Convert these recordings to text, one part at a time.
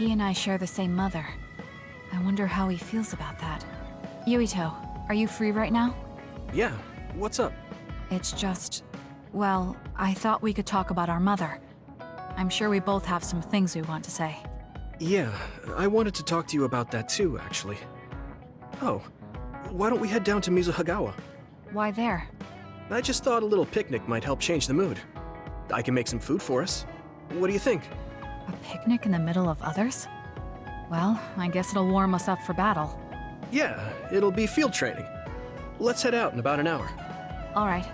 He and I share the same mother. I wonder how he feels about that. Yuito, are you free right now? Yeah, what's up? It's just... Well, I thought we could talk about our mother. I'm sure we both have some things we want to say. Yeah, I wanted to talk to you about that too, actually. Oh, why don't we head down to Mizuhagawa? Why there? I just thought a little picnic might help change the mood. I can make some food for us. What do you think? A picnic in the middle of others? Well, I guess it'll warm us up for battle. Yeah, it'll be field training. Let's head out in about an hour. Alright.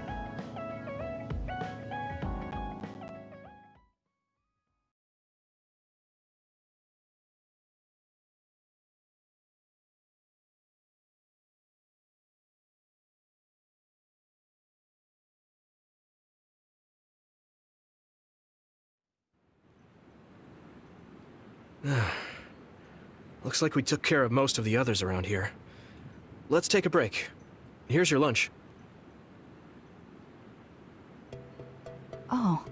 Looks like we took care of most of the others around here. Let's take a break. Here's your lunch. Oh.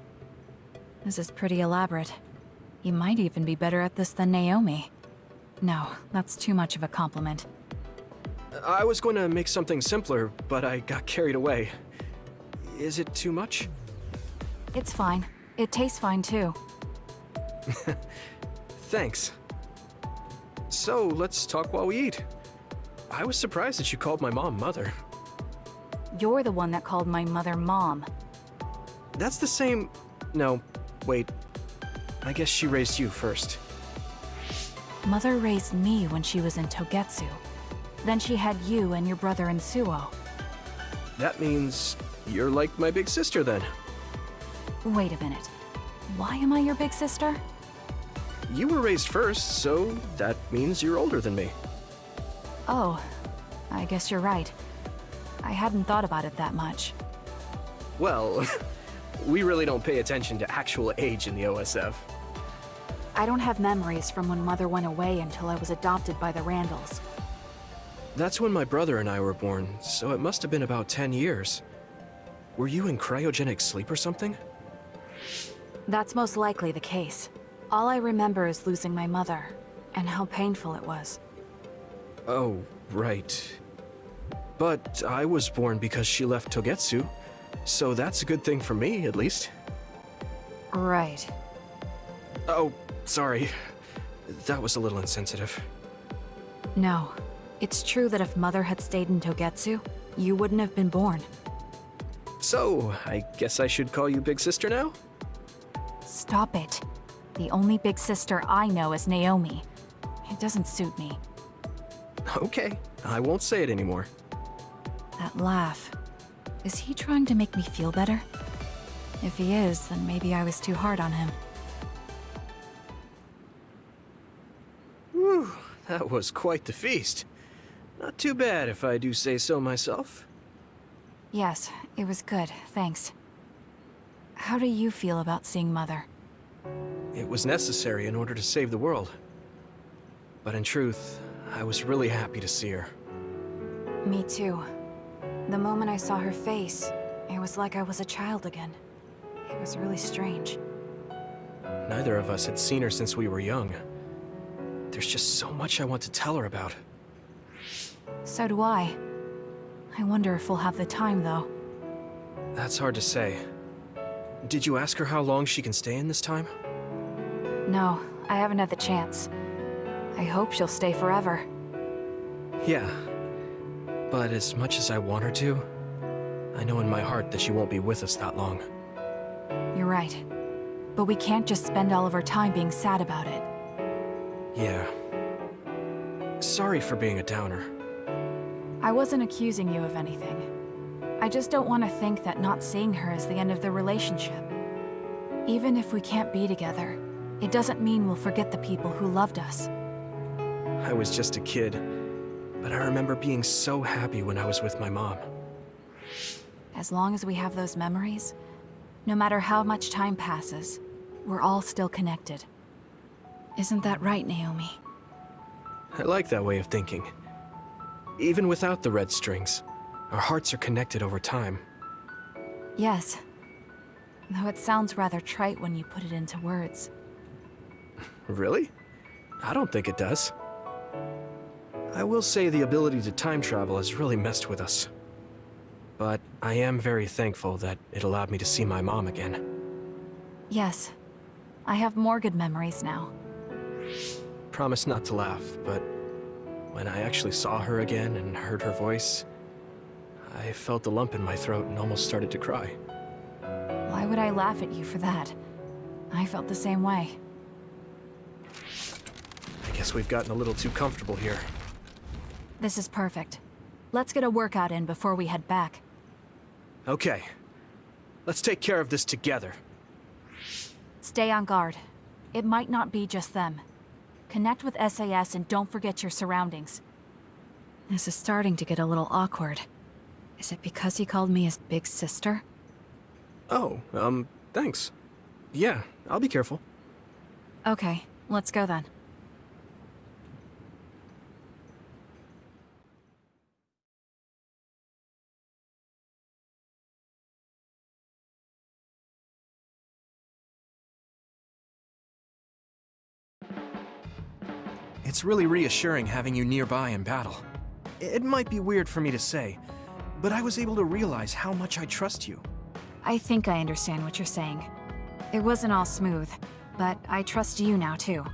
This is pretty elaborate. You might even be better at this than Naomi. No, that's too much of a compliment. I was going to make something simpler, but I got carried away. Is it too much? It's fine. It tastes fine too. Thanks. So, let's talk while we eat. I was surprised that you called my mom mother. You're the one that called my mother mom. That's the same... No, wait. I guess she raised you first. Mother raised me when she was in Togetsu. Then she had you and your brother in Suo. That means you're like my big sister then. Wait a minute. Why am I your big sister? You were raised first, so that means you're older than me. Oh, I guess you're right. I hadn't thought about it that much. Well, we really don't pay attention to actual age in the OSF. I don't have memories from when Mother went away until I was adopted by the Randalls. That's when my brother and I were born, so it must have been about 10 years. Were you in cryogenic sleep or something? That's most likely the case. All I remember is losing my mother, and how painful it was. Oh, right. But I was born because she left Togetsu, so that's a good thing for me, at least. Right. Oh, sorry. That was a little insensitive. No. It's true that if Mother had stayed in Togetsu, you wouldn't have been born. So, I guess I should call you Big Sister now? Stop it. The only big sister I know is Naomi. It doesn't suit me. Okay, I won't say it anymore. That laugh. Is he trying to make me feel better? If he is, then maybe I was too hard on him. Whew, that was quite the feast. Not too bad if I do say so myself. Yes, it was good, thanks. How do you feel about seeing Mother? It was necessary in order to save the world. But in truth, I was really happy to see her. Me too. The moment I saw her face, it was like I was a child again. It was really strange. Neither of us had seen her since we were young. There's just so much I want to tell her about. So do I. I wonder if we'll have the time, though. That's hard to say. Did you ask her how long she can stay in this time? No, I haven't had the chance. I hope she'll stay forever. Yeah. But as much as I want her to, I know in my heart that she won't be with us that long. You're right. But we can't just spend all of our time being sad about it. Yeah. Sorry for being a downer. I wasn't accusing you of anything. I just don't want to think that not seeing her is the end of the relationship. Even if we can't be together, it doesn't mean we'll forget the people who loved us. I was just a kid, but I remember being so happy when I was with my mom. As long as we have those memories, no matter how much time passes, we're all still connected. Isn't that right, Naomi? I like that way of thinking. Even without the red strings, our hearts are connected over time. Yes. Though it sounds rather trite when you put it into words. Really? I don't think it does. I will say the ability to time travel has really messed with us. But I am very thankful that it allowed me to see my mom again. Yes. I have more good memories now. Promise not to laugh, but when I actually saw her again and heard her voice, I felt a lump in my throat and almost started to cry. Why would I laugh at you for that? I felt the same way. I guess we've gotten a little too comfortable here. This is perfect. Let's get a workout in before we head back. Okay. Let's take care of this together. Stay on guard. It might not be just them. Connect with SAS and don't forget your surroundings. This is starting to get a little awkward. Is it because he called me his big sister? Oh, um, thanks. Yeah, I'll be careful. Okay, let's go then. It's really reassuring having you nearby in battle. It might be weird for me to say, but I was able to realize how much I trust you. I think I understand what you're saying. It wasn't all smooth, but I trust you now too.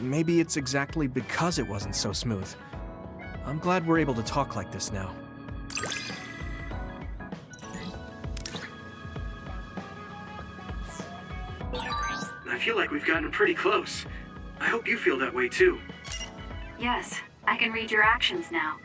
Maybe it's exactly because it wasn't so smooth. I'm glad we're able to talk like this now. I feel like we've gotten pretty close. I hope you feel that way too. Yes, I can read your actions now.